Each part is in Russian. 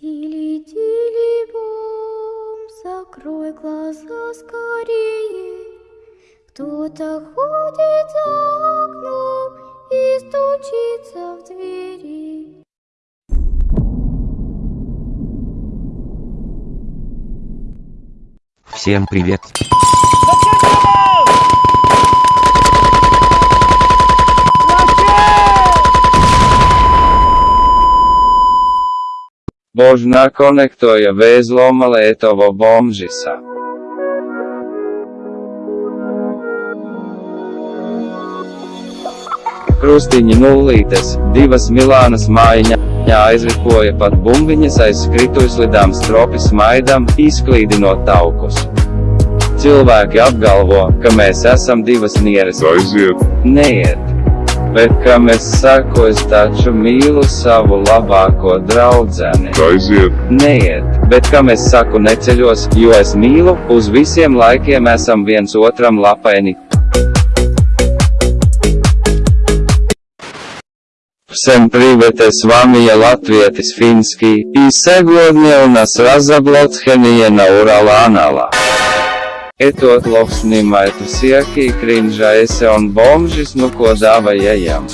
Тили-тили-бом, закрой глаза скорее. Кто-то ходит за окном и стучится в двери. Всем привет! Božna konektoja vezloma Lētovo bombžisa. Krustiņi nullītes, divas Milānas mājiņa, aizripoja pat bumbiņas aiz skrituļslidām stropi smaidam, izklīdinot taukus. Cilvēki apgalvo, ka mēs esam divas nieres. Aiziet, Neiet Bet kam es saku, es taču mīlu savu labāko draudzeni. aiziet, Neiet, bet kam es saku neceļos, jo es mīlu, uz visiem laikiem esam viens otram lapaini. Всем привет, с вами я Латвиетис Финский, и сегодня у нас разоблачение на Ураланала. Etot loksnimaitu sijakī krinža ese on bomžis nu ko dava jajam.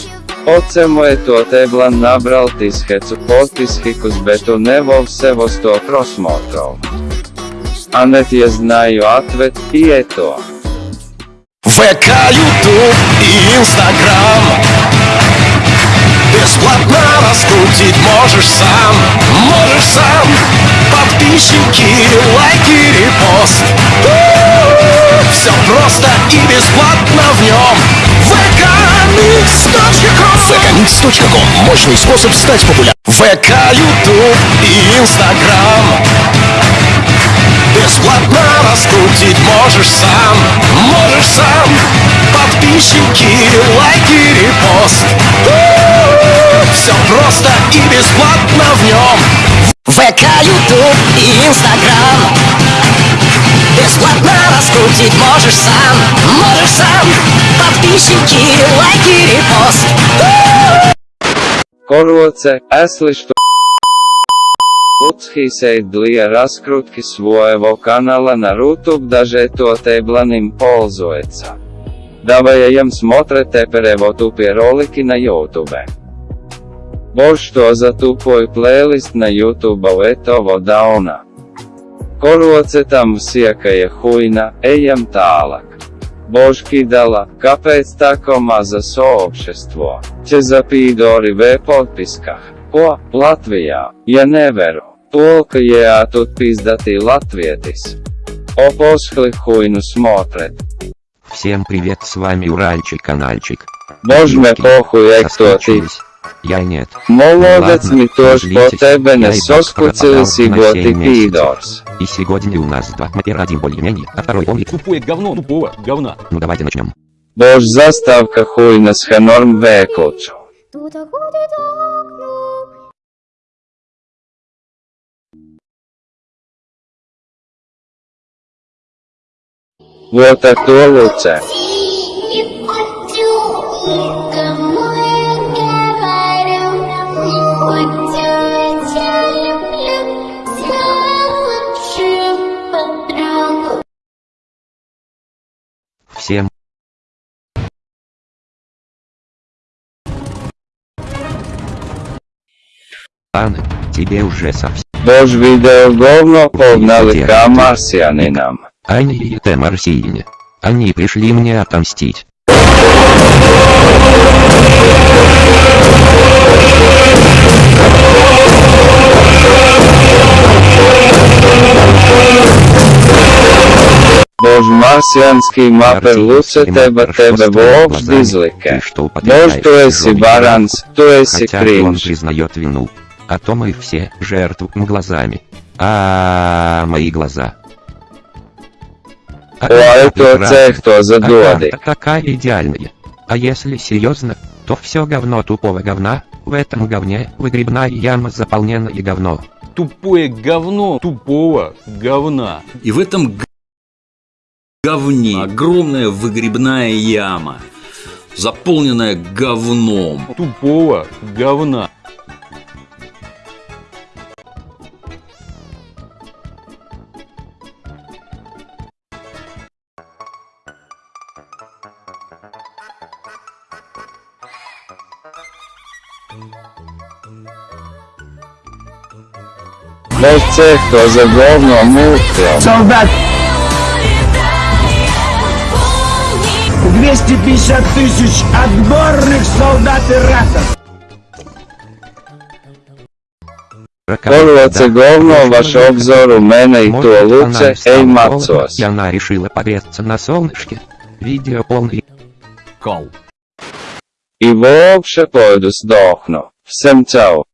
Ocemo etot eblan nabral tishecu potishikus betu nevov sevos to prosmotrov. A net je znaju atvet i eto. VK, YouTube i Instagram Бесплатно раскрутить можешь сам, можешь сам. Подписчики, лайки, репост. Все просто и бесплатно в нем vkmix.com vkmix.com Мощный способ стать популярным. ВК, Ютуб и Инстаграм раскрутить можешь сам, можешь сам. Подписчики, лайки, репост. Все просто и бесплатно в нем ВК, Ютуб и Инстаграм. Бесплатно раскрутить можешь сам, можешь сам. Подписчики, лайки, репост. Коротце, если что Луцхисей для раскрутки своего канала на YouTube даже тот эбланим пользуется. Даваем смотрите переводупи ролики на YouTube. Бо что за тупой плейлист на YouTube этого дауна? Коротце там всякая хуйна, ejam tālāk. Božki dala, kāpēc tako maza soobšestvo? Će zapīdori v potpiskah. Ko, Latvijā, ja neveru, Только я тут пиздатый латвietis. О поскли хуйну смотрит. Всем привет, с вами Уральчик канальчик. Божме Девки, похуй, як кто ты. соскучились? Я нет. Молодец Ладно, ми тоже по тебе не и вас соскуцились и семь месяцев. пидорс. И сегодня у нас два мапера, один более-менее, а второй омлик. Тупое говно тупого говна. Ну давайте начнем. Бож заставка хуйна с ханорм веклчу. Вот это лучше. Всем Анна, тебе уже совсем. Бож видео говно погнали к марсианинам. Они и это марсиане. Они пришли мне отомстить. Бож марсианский мапер лучше тебе тебе вовж Ты дизлике. что Бож чужой баранс, то еси Хотя он кринж. признает вину. А то мы все жертву глазами. А мои глаза. О, это прекрасно. це хто за доди. карта такая идеальная. А если серьезно, то все говно тупого говна, в этом говне выгребная яма заполненная говно. Тупое говно тупого говна. И в этом г- говне огромная выгребная яма, заполненная говном. Тупого говна. Без цих, хто за говно мутив. Солдат! 250 тысяч отборных солдат и ратов! Корва це говно, ваш обзор у меня и туалуце, ей мацос. И она решила погреться на солнышке. Видео полный. Кол. І вообще пойду здохну. Всем чао.